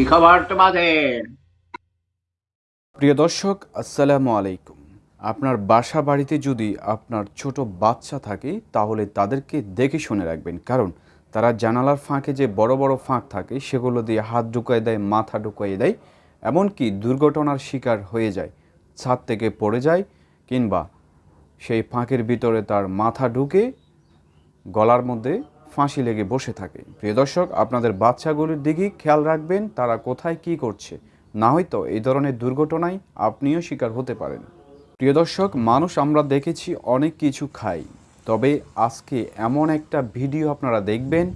কি খবর তোমাদের? প্রিয় দর্শক, আসসালামু আলাইকুম। আপনার বাসা বাড়িতে যদি আপনার ছোট বাচ্চা থাকে, তাহলে তাদেরকে দেখে শুনে রাখবেন। কারণ তারা জানালার ফাঁকে যে বড় বড় ফাঁক থাকে, সেগুলো দিয়ে হাত ঢুকিয়ে দেয়, মাথা ঢুকিয়ে দেয়, এমনকি দুর্ঘটনার শিকার হয়ে যায়, ছাদ থেকে পড়ে যায়, কিংবা সেই ফাঁকের ভিতরে তার মাথা ঢুকে গলার মধ্যে ফাঁসি লেগে বসে থাকে। প্রিয় দর্শক, আপনাদের বাচ্চাগুলির দিকে খেয়াল রাখবেন, তারা কোথায় কি করছে। না হয়তো এই ধরনের দুর্ঘটনায় আপনিও শিকার হতে পারেন। প্রিয় দর্শক, মানুষ আমরা দেখেছি অনেক কিছু খাই তবে আজকে এমন একটা ভিডিও আপনারা দেখবেন,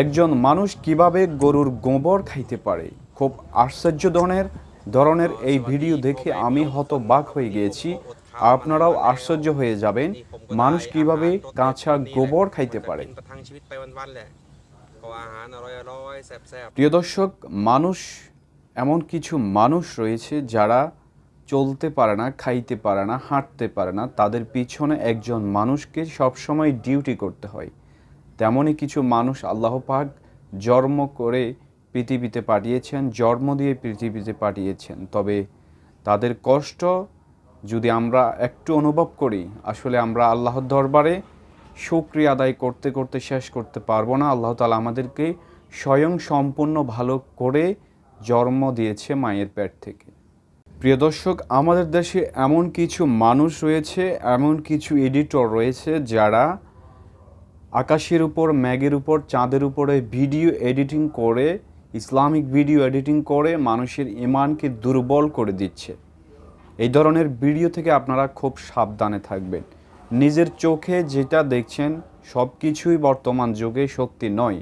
একজন মানুষ কীভাবে গরুর গোবর খাইতে পারে। খুব আশ্চর্য ধরনের ধরনের এই ভিডিও দেখে আমি হতবাক হয়ে গিয়েছি। আপনারাও আশ্চর্য হয়ে যাবেন মানুষ কীভাবে কাঁচা গোবর খাইতে পারে? প্রিয় দর্শক মানুষ এমন কিছু মানুষ রয়েছে যারা চলতে পারে না খাইতে পারে না হাঁটতে পারে না। তাদের পিছনে একজন মানুষকে সবসময় ডিউটি করতে হয়। তেমনই কিছু মানুষ আল্লাহ পাক জন্ম করে পৃথিবীতে পাঠিয়েছেন জন্ম দিয়ে পৃথিবীতে পাঠিয়েছেন। তবে তাদের কষ্ট যদি আমরা একটু অনুভব করি, আসলে আমরা আল্লাহর দরবারে শুক্রিয়া আদায় করতে করতে শেষ করতে পারব না। আল্লাহ তালা আমাদেরকে স্বয়ং সম্পূর্ণ ভালো করে জন্ম দিয়েছে মায়ের পেট থেকে। প্রিয় দর্শক, আমাদের দেশে এমন কিছু মানুষ রয়েছে, এমন কিছু এডিটর রয়েছে যারা আকাশের উপর ম্যাগের উপর, চাঁদের উপরে ভিডিও এডিটিং করে, ইসলামিক ভিডিও এডিটিং করে মানুষের ইমানকে দুর্বল করে দিচ্ছে। এই ধরনের ভিডিও থেকে আপনারা খুব সাবধানে থাকবেন। নিজের চোখে যেটা দেখছেন সব কিছুই বর্তমান যুগে শক্তি নয়।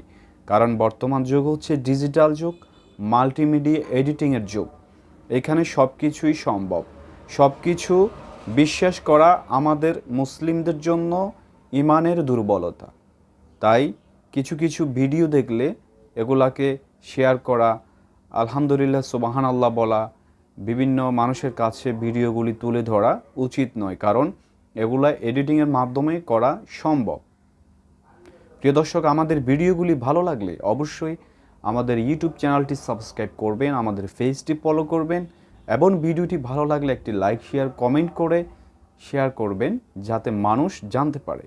কারণ বর্তমান যুগ হচ্ছে ডিজিটাল যুগ, মাল্টিমিডিয়া এডিটিংয়ের যুগ। এখানে সব কিছুই সম্ভব। সব কিছু বিশ্বাস করা আমাদের মুসলিমদের জন্য ইমানের দুর্বলতা। তাই কিছু কিছু ভিডিও দেখলে এগুলাকে শেয়ার করা, আলহামদুলিল্লাহ সুবাহান আল্লাহ বলা বিভিন্ন মানুষের কাছে ভিডিওগুলি তুলে ধরা উচিত নয়, কারণ এগুলা এডিটিংয়ের মাধ্যমে করা সম্ভব। প্রিয় দর্শক, আমাদের ভিডিওগুলি ভালো লাগলে অবশ্যই আমাদের ইউটিউব চ্যানেলটি সাবস্ক্রাইব করবেন, আমাদের ফেসটি ফলো করবেন এবং ভিডিওটি ভালো লাগলে একটি লাইক, শেয়ার, কমেন্ট করে শেয়ার করবেন, যাতে মানুষ জানতে পারে।